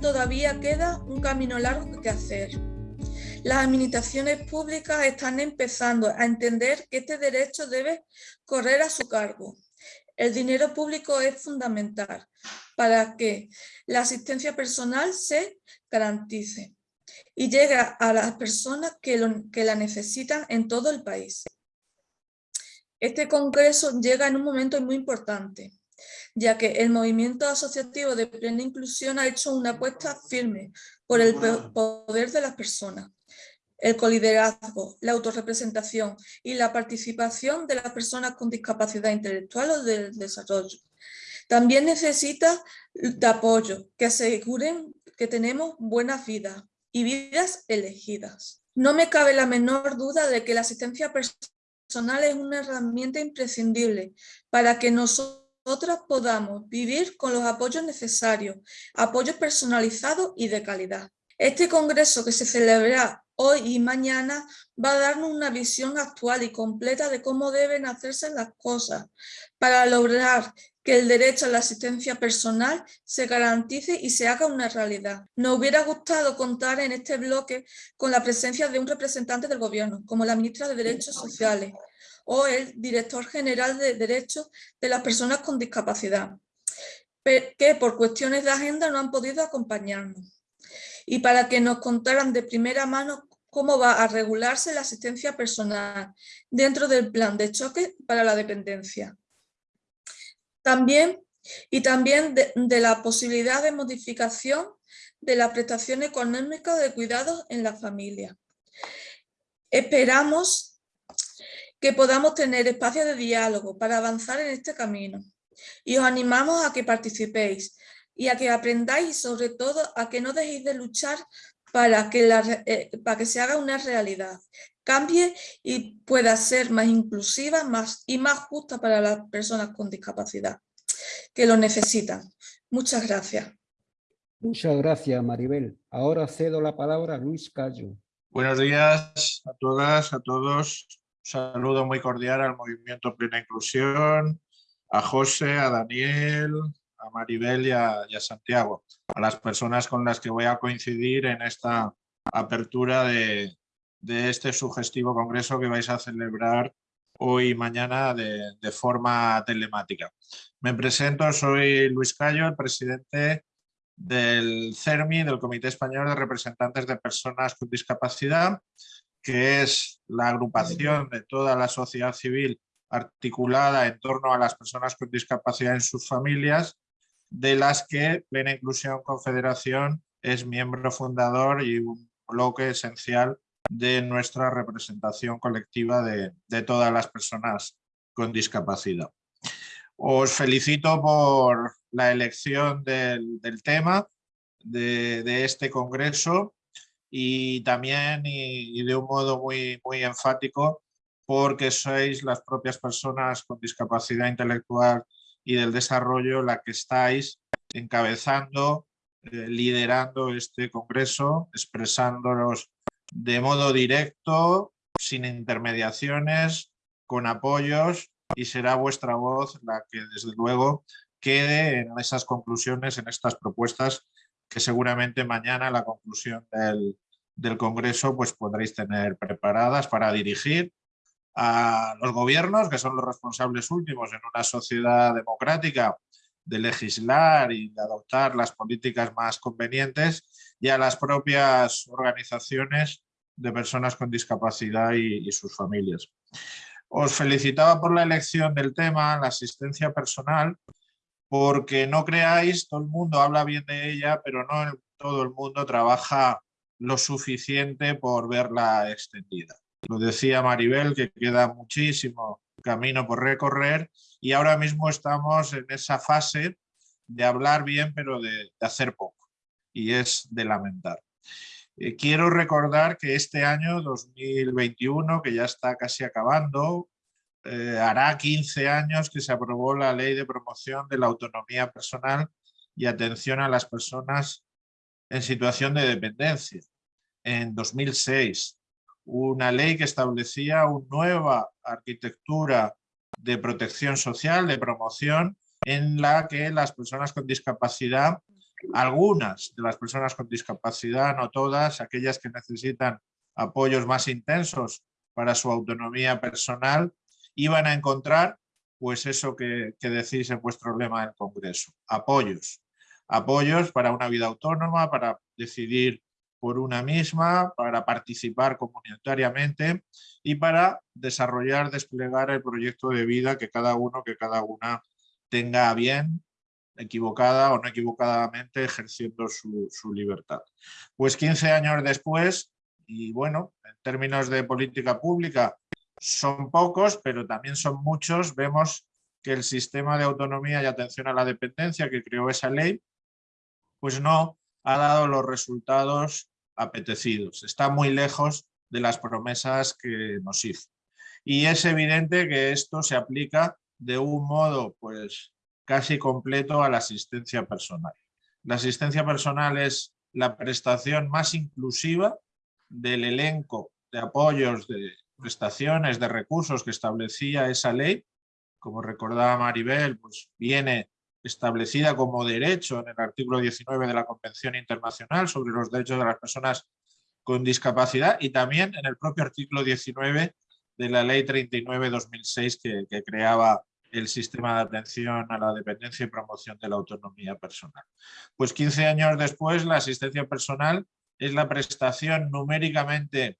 Todavía queda un camino largo que hacer. Las administraciones públicas están empezando a entender que este derecho debe correr a su cargo. El dinero público es fundamental para que la asistencia personal se garantice y llegue a las personas que la necesitan en todo el país. Este congreso llega en un momento muy importante, ya que el movimiento asociativo de plena inclusión ha hecho una apuesta firme por el poder de las personas, el coliderazgo, la autorrepresentación y la participación de las personas con discapacidad intelectual o del desarrollo. También necesita de apoyo, que aseguren que tenemos buenas vidas y vidas elegidas. No me cabe la menor duda de que la asistencia personal es una herramienta imprescindible para que nosotros nosotras podamos vivir con los apoyos necesarios, apoyos personalizados y de calidad. Este congreso que se celebrará hoy y mañana va a darnos una visión actual y completa de cómo deben hacerse las cosas para lograr que el derecho a la asistencia personal se garantice y se haga una realidad. Nos hubiera gustado contar en este bloque con la presencia de un representante del gobierno, como la ministra de Derechos Sociales, o el director general de Derechos de las Personas con Discapacidad, que por cuestiones de agenda no han podido acompañarnos. Y para que nos contaran de primera mano cómo va a regularse la asistencia personal dentro del plan de choque para la dependencia. También, y también de, la posibilidad de modificación de la prestación económica de cuidados en la familia. Esperamos que podamos tener espacios de diálogo para avanzar en este camino. Y os animamos a que participéis y a que aprendáis y sobre todo a que no dejéis de luchar para que, eh, para que se haga una realidad, cambie y pueda ser más inclusiva más, y más justa para las personas con discapacidad que lo necesitan. Muchas gracias. Muchas gracias, Maribel. Ahora cedo la palabra a Luis Cayo. Buenos días a todas, a todos saludo muy cordial al Movimiento Plena Inclusión, a José, a Daniel, a Maribel y a, Santiago, a las personas con las que voy a coincidir en esta apertura de, este sugestivo congreso que vais a celebrar hoy y mañana de, de, forma telemática. Me presento, soy Luis Cayo, el presidente del CERMI, del Comité Español de Representantes de Personas con Discapacidad, que es la agrupación de toda la sociedad civil articulada en torno a las personas con discapacidad en sus familias, de las que Plena Inclusión Confederación es miembro fundador y un bloque esencial de nuestra representación colectiva de, todas las personas con discapacidad. Os felicito por la elección del, tema de, de este congreso y también y, de un modo muy, muy enfático porque sois las propias personas con discapacidad intelectual y del desarrollo la que estáis encabezando, eh, liderando este congreso, expresándolos de modo directo, sin intermediaciones, con apoyos y será vuestra voz la que desde luego quede en esas conclusiones, en estas propuestas que seguramente mañana la conclusión del, del Congreso pues podréis tener preparadas para dirigir a los gobiernos, que son los responsables últimos en una sociedad democrática de legislar y de adoptar las políticas más convenientes y a las propias organizaciones de personas con discapacidad y, sus familias. Os felicitaba por la elección del tema, la asistencia personal, porque no creáis, todo el mundo habla bien de ella, pero no todo el mundo trabaja lo suficiente por verla extendida. Lo decía Maribel, que queda muchísimo camino por recorrer y ahora mismo estamos en esa fase de hablar bien, pero de, hacer poco, y es de lamentar. Eh, quiero recordar que este año 2021, que ya está casi acabando, eh, hará 15 años que se aprobó la Ley de Promoción de la Autonomía Personal y Atención a las Personas en Situación de Dependencia, en 2006. Una ley que establecía una nueva arquitectura de protección social, de promoción, en la que las personas con discapacidad, algunas de las personas con discapacidad, no todas, aquellas que necesitan apoyos más intensos para su autonomía personal, iban a encontrar pues eso que, que decís en vuestro lema del Congreso, apoyos. Apoyos para una vida autónoma, para decidir por una misma, para participar comunitariamente y para desarrollar, desplegar el proyecto de vida que cada uno, que cada una tenga bien, equivocada o no equivocadamente, ejerciendo su, libertad. Pues 15 años después, y bueno, en términos de política pública, son pocos, pero también son muchos, vemos que el sistema de autonomía y atención a la dependencia que creó esa ley, pues no ha dado los resultados apetecidos. Está muy lejos de las promesas que nos hizo. Y es evidente que esto se aplica de un modo pues casi completo a la asistencia personal. La asistencia personal es la prestación más inclusiva del elenco de apoyos, de prestaciones, de recursos que establecía esa ley. Como recordaba Maribel, pues viene establecida como derecho en el artículo 19 de la Convención Internacional sobre los Derechos de las Personas con Discapacidad y también en el propio artículo 19 de la Ley 39-2006 que, que creaba el sistema de atención a la dependencia y promoción de la autonomía personal. Pues 15 años después la asistencia personal es la prestación numéricamente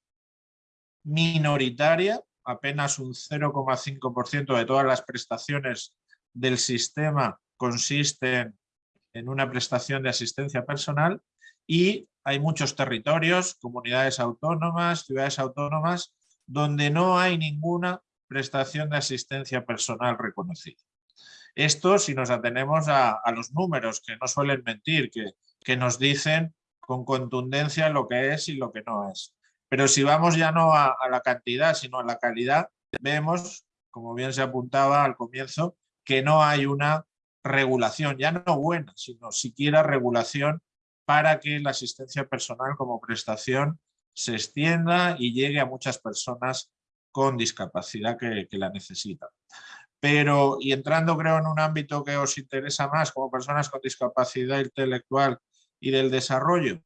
minoritaria, apenas un 0,5% de todas las prestaciones del sistema consisten en una prestación de asistencia personal y hay muchos territorios, comunidades autónomas, ciudades autónomas, donde no hay ninguna prestación de asistencia personal reconocida. Esto si nos atenemos a, los números que no suelen mentir, que, que nos dicen con contundencia lo que es y lo que no es. Pero si vamos ya no a, a, la cantidad, sino a la calidad, vemos, como bien se apuntaba al comienzo, que no hay una regulación, ya no buena, sino siquiera regulación para que la asistencia personal como prestación se extienda y llegue a muchas personas con discapacidad que, la necesitan. Pero, y entrando creo en un ámbito que os interesa más como personas con discapacidad intelectual y del desarrollo,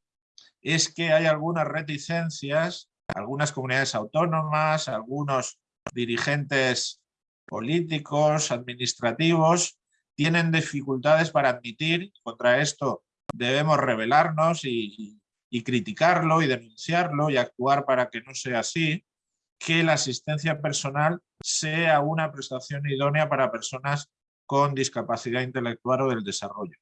es que hay algunas reticencias, algunas comunidades autónomas, algunos dirigentes políticos, administrativos, tienen dificultades para admitir, contra esto debemos rebelarnos y, criticarlo y denunciarlo y actuar para que no sea así, que la asistencia personal sea una prestación idónea para personas con discapacidad intelectual o del desarrollo.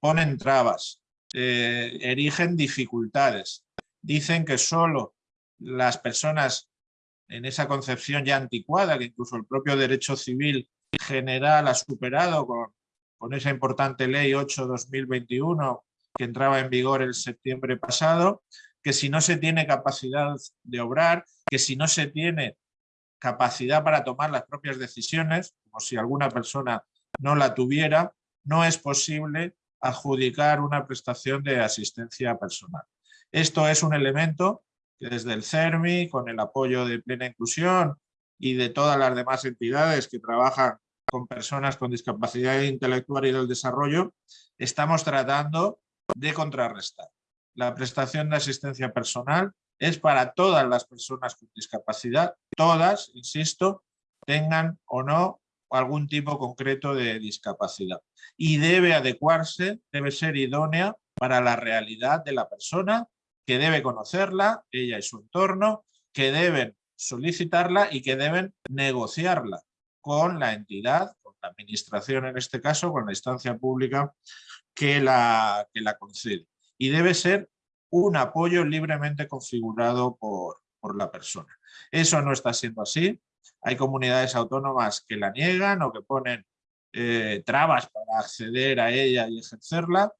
Ponen trabas, eh, erigen dificultades, dicen que solo las personas en esa concepción ya anticuada, que incluso el propio derecho civil general ha superado con, esa importante ley 8-2021 que entraba en vigor el septiembre pasado, que si no se tiene capacidad de obrar, que si no se tiene capacidad para tomar las propias decisiones, como si alguna persona no la tuviera, no es posible adjudicar una prestación de asistencia personal. Esto es un elemento que desde el CERMI, con el apoyo de Plena Inclusión y de todas las demás entidades que trabajan con personas con discapacidad intelectual y del desarrollo, estamos tratando de contrarrestar. La prestación de asistencia personal es para todas las personas con discapacidad, todas, insisto, tengan o no algún tipo concreto de discapacidad. Y debe adecuarse, debe ser idónea para la realidad de la persona, que debe conocerla, ella y su entorno, que deben solicitarla y que deben negociarla con la entidad, con la administración en este caso, con la instancia pública que la, que la concede. Y debe ser un apoyo libremente configurado por, por la persona. Eso no está siendo así. Hay comunidades autónomas que la niegan o que ponen eh, trabas para acceder a ella y ejercerla.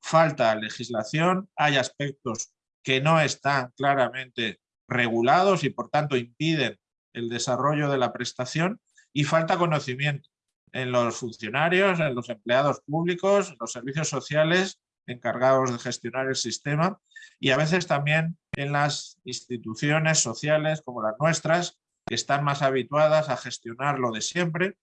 Falta legislación, hay aspectos que no están claramente regulados y por tanto impiden el desarrollo de la prestación y falta conocimiento en los funcionarios, en los empleados públicos, en los servicios sociales encargados de gestionar el sistema y a veces también en las instituciones sociales como las nuestras que están más habituadas a gestionar lo de siempre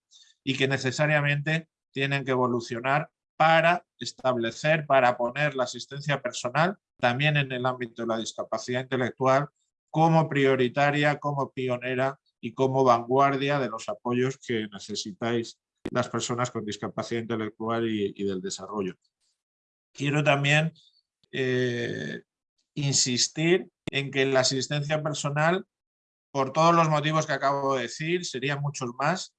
y que necesariamente tienen que evolucionar para establecer, para poner la asistencia personal también en el ámbito de la discapacidad intelectual como prioritaria, como pionera y como vanguardia de los apoyos que necesitáis las personas con discapacidad intelectual y, del desarrollo. Quiero también eh, insistir en que la asistencia personal, por todos los motivos que acabo de decir, serían muchos más,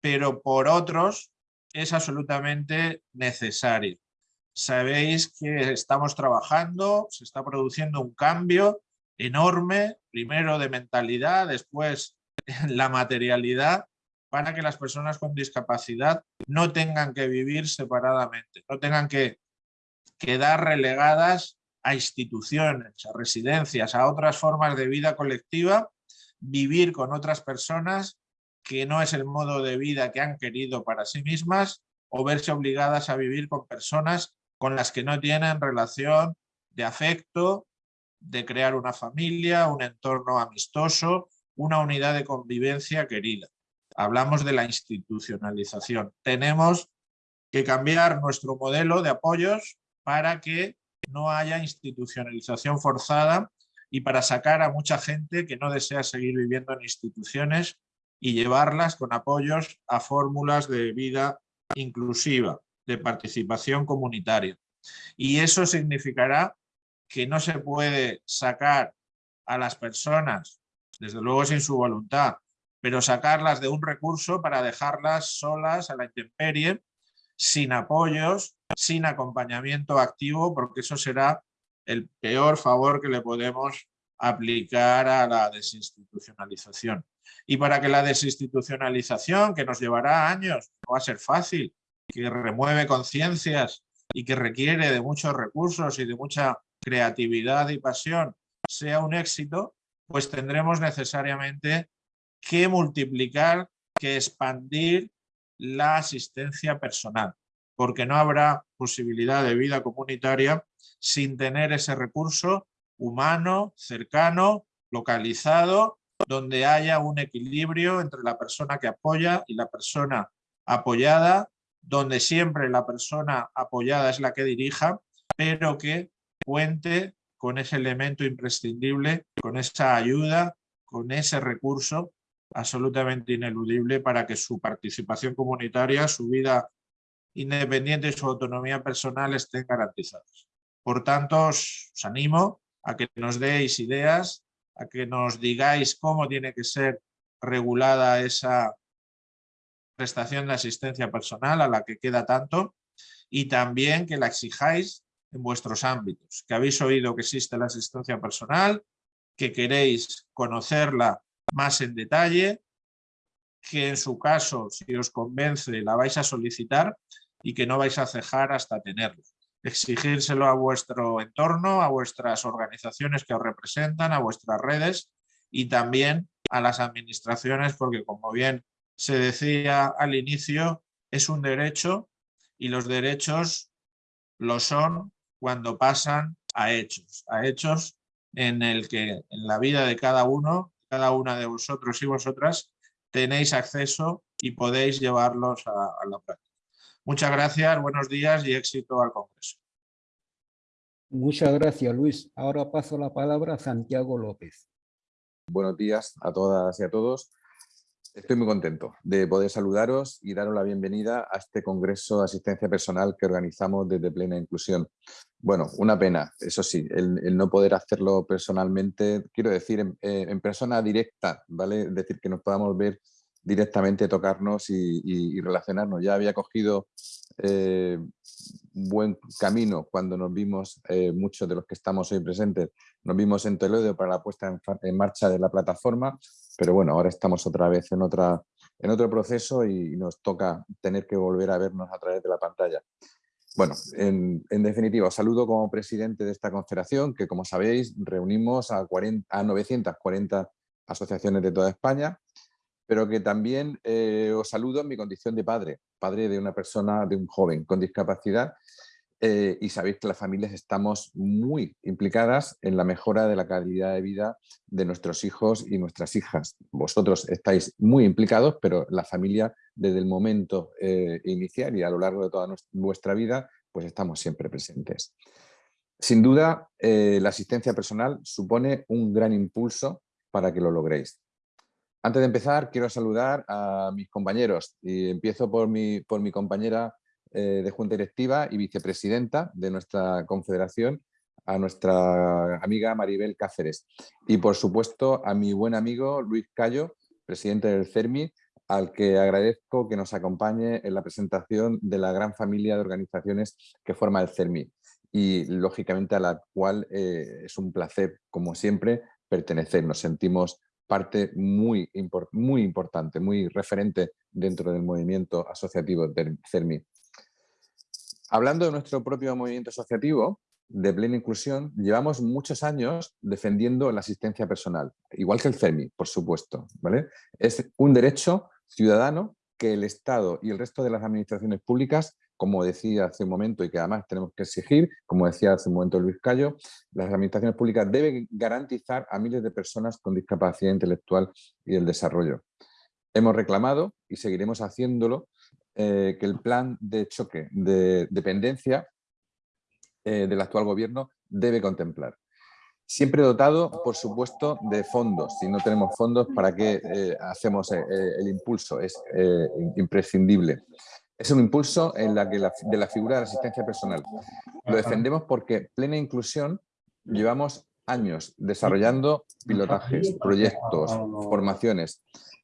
pero por otros es absolutamente necesario. Sabéis que estamos trabajando, se está produciendo un cambio enorme, primero de mentalidad, después la materialidad, para que las personas con discapacidad no tengan que vivir separadamente, no tengan que quedar relegadas a instituciones, a residencias, a otras formas de vida colectiva, vivir con otras personas que no es el modo de vida que han querido para sí mismas o verse obligadas a vivir con personas con las que no tienen relación de afecto, de crear una familia, un entorno amistoso, una unidad de convivencia querida. Hablamos de la institucionalización. Tenemos que cambiar nuestro modelo de apoyos para que no haya institucionalización forzada y para sacar a mucha gente que no desea seguir viviendo en instituciones y llevarlas con apoyos a fórmulas de vida inclusiva, de participación comunitaria. Y eso significará que no se puede sacar a las personas, desde luego sin su voluntad, pero sacarlas de un recurso para dejarlas solas a la intemperie, sin apoyos, sin acompañamiento activo, porque eso será el peor favor que le podemos aplicar a la desinstitucionalización. Y para que la desinstitucionalización, que nos llevará años, no va a ser fácil, que remueve conciencias y que requiere de muchos recursos y de mucha creatividad y pasión, sea un éxito, pues tendremos necesariamente que multiplicar, que expandir la asistencia personal, porque no habrá posibilidad de vida comunitaria sin tener ese recurso humano, cercano, localizado, donde haya un equilibrio entre la persona que apoya y la persona apoyada, donde siempre la persona apoyada es la que dirija, pero que cuente con ese elemento imprescindible, con esa ayuda, con ese recurso absolutamente ineludible para que su participación comunitaria, su vida independiente y su autonomía personal estén garantizadas. Por tanto, os, animo a que nos deis ideas, a que nos digáis cómo tiene que ser regulada esa prestación de asistencia personal a la que queda tanto y también que la exijáis en vuestros ámbitos, que habéis oído que existe la asistencia personal, que queréis conocerla más en detalle, que en su caso, si os convence, la vais a solicitar y que no vais a cejar hasta tenerla exigírselo a vuestro entorno, a vuestras organizaciones que os representan, a vuestras redes y también a las administraciones, porque como bien se decía al inicio, es un derecho y los derechos lo son cuando pasan a hechos, a hechos en el que en la vida de cada uno, cada una de vosotros y vosotras, tenéis acceso y podéis llevarlos a, a la práctica. Muchas gracias, buenos días y éxito al Congreso. Muchas gracias, Luis. Ahora paso la palabra a Santiago López. Buenos días a todas y a todos. Estoy muy contento de poder saludaros y daros la bienvenida a este Congreso de Asistencia Personal que organizamos desde Plena Inclusión. Bueno, una pena, eso sí, el, no poder hacerlo personalmente, quiero decir, en, en, persona directa, ¿vale? Es decir, que nos podamos ver directamente tocarnos y, relacionarnos. Ya había cogido eh, buen camino cuando nos vimos, eh, muchos de los que estamos hoy presentes, nos vimos en Toledo para la puesta en, marcha de la plataforma, pero bueno, ahora estamos otra vez en, otra, en otro proceso y nos toca tener que volver a vernos a través de la pantalla. Bueno, en, definitiva, saludo como presidente de esta confederación que, como sabéis, reunimos a, 40, a 940 asociaciones de toda España, pero que también eh, os saludo en mi condición de padre, padre de una persona, de un joven con discapacidad, eh, y sabéis que las familias estamos muy implicadas en la mejora de la calidad de vida de nuestros hijos y nuestras hijas. Vosotros estáis muy implicados, pero la familia desde el momento eh, inicial y a lo largo de toda nuestra, vuestra vida, pues estamos siempre presentes. Sin duda, la asistencia personal supone un gran impulso para que lo logréis. Antes de empezar, quiero saludar a mis compañeros y empiezo por mi, por mi compañera eh, de Junta Directiva y vicepresidenta de nuestra confederación, a nuestra amiga Maribel Cáceres. Y por supuesto a mi buen amigo Luis Cayo, presidente del CERMI, al que agradezco que nos acompañe en la presentación de la gran familia de organizaciones que forma el CERMI y lógicamente a la cual eh, es un placer, como siempre, pertenecer. Nos sentimos parte muy, muy importante, muy referente dentro del movimiento asociativo del CERMI. Hablando de nuestro propio movimiento asociativo, de plena inclusión, llevamos muchos años defendiendo la asistencia personal, igual que el CERMI, por supuesto. ¿vale? Es un derecho ciudadano que el Estado y el resto de las administraciones públicas como decía hace un momento y que además tenemos que exigir, como decía hace un momento Luis Cayo, las administraciones públicas deben garantizar a miles de personas con discapacidad intelectual y el desarrollo. Hemos reclamado y seguiremos haciéndolo eh, que el plan de choque de dependencia eh, del actual gobierno debe contemplar. Siempre dotado, por supuesto, de fondos. Si no tenemos fondos, ¿para qué eh, hacemos el impulso? Es imprescindible. Es un impulso en la que de la figura de la asistencia personal. Lo defendemos porque plena inclusión llevamos años desarrollando pilotajes, proyectos, formaciones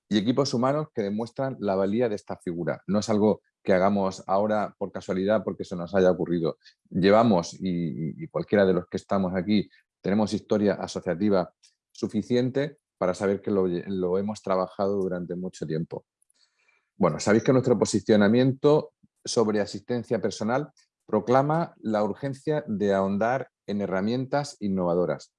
y equipos humanos que demuestran la valía de esta figura. No es algo que hagamos ahora por casualidad porque se nos haya ocurrido. Llevamos, y, cualquiera de los que estamos aquí, tenemos historia asociativa suficiente para saber que lo hemos trabajado durante mucho tiempo. Bueno, sabéis que nuestro posicionamiento sobre asistencia personal proclama la urgencia de ahondar en herramientas innovadoras,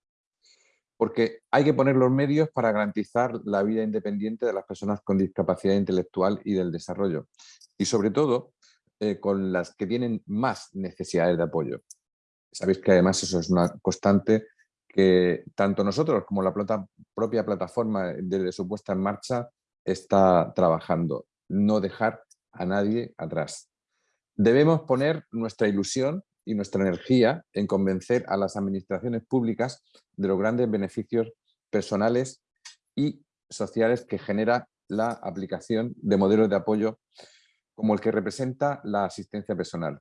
porque hay que poner los medios para garantizar la vida independiente de las personas con discapacidad intelectual y del desarrollo, y sobre todo eh, con las que tienen más necesidades de apoyo. Sabéis que además eso es una constante que tanto nosotros como la propia plataforma de su puesta en marcha está trabajando no dejar a nadie atrás. Debemos poner nuestra ilusión y nuestra energía en convencer a las administraciones públicas de los grandes beneficios personales y sociales que genera la aplicación de modelos de apoyo como el que representa la asistencia personal.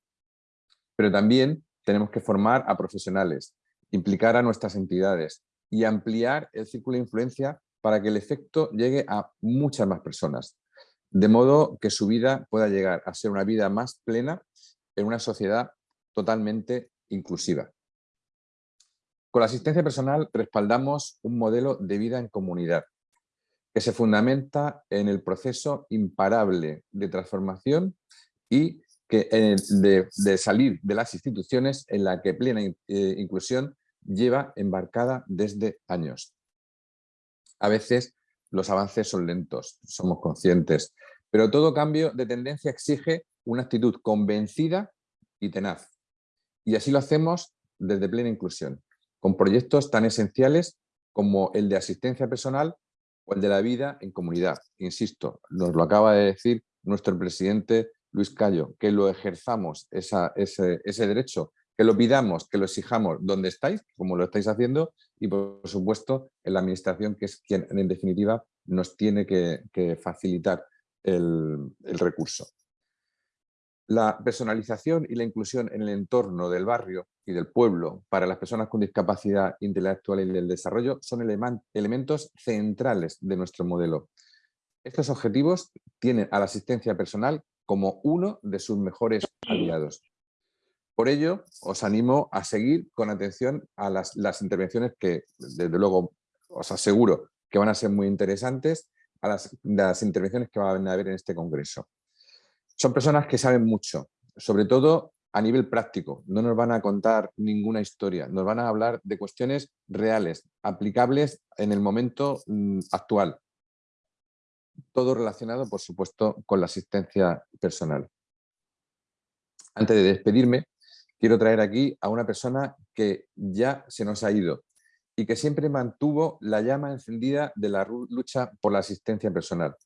Pero también tenemos que formar a profesionales, implicar a nuestras entidades y ampliar el círculo de influencia para que el efecto llegue a muchas más personas de modo que su vida pueda llegar a ser una vida más plena en una sociedad totalmente inclusiva. Con la asistencia personal respaldamos un modelo de vida en comunidad que se fundamenta en el proceso imparable de transformación y que, de, salir de las instituciones en la que plena eh, inclusión lleva embarcada desde años. A veces los avances son lentos, somos conscientes, pero todo cambio de tendencia exige una actitud convencida y tenaz. Y así lo hacemos desde plena inclusión, con proyectos tan esenciales como el de asistencia personal o el de la vida en comunidad. Insisto, nos lo acaba de decir nuestro presidente Luis Cayo, que lo ejerzamos ese derecho que lo pidamos, que lo exijamos donde estáis, como lo estáis haciendo, y por supuesto en la administración, que es quien en definitiva nos tiene que, facilitar el, recurso. La personalización y la inclusión en el entorno del barrio y del pueblo para las personas con discapacidad intelectual y del desarrollo son elementos centrales de nuestro modelo. Estos objetivos tienen a la asistencia personal como uno de sus mejores aliados. Por ello, os animo a seguir con atención a las, intervenciones que, desde luego, os aseguro que van a ser muy interesantes, a las, las intervenciones que van a haber en este congreso. Son personas que saben mucho, sobre todo a nivel práctico, no nos van a contar ninguna historia, nos van a hablar de cuestiones reales, aplicables en el momento mm, actual. Todo relacionado, por supuesto, con la asistencia personal. Antes de despedirme, quiero traer aquí a una persona que ya se nos ha ido y que siempre mantuvo la llama encendida de la lucha por la asistencia personal.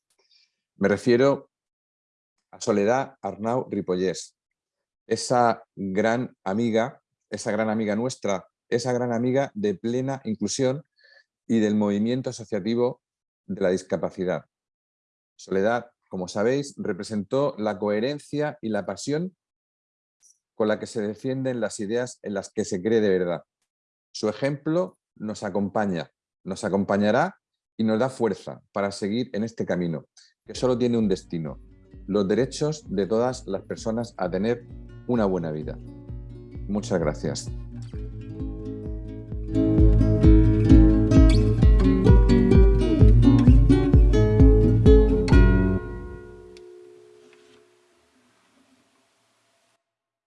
Me refiero a Soledad Arnau Ripollés, esa gran amiga, esa gran amiga nuestra, esa gran amiga de plena inclusión y del movimiento asociativo de la discapacidad. Soledad, como sabéis, representó la coherencia y la pasión con la que se defienden las ideas en las que se cree de verdad. Su ejemplo nos acompaña, nos acompañará y nos da fuerza para seguir en este camino, que solo tiene un destino, los derechos de todas las personas a tener una buena vida. Muchas gracias.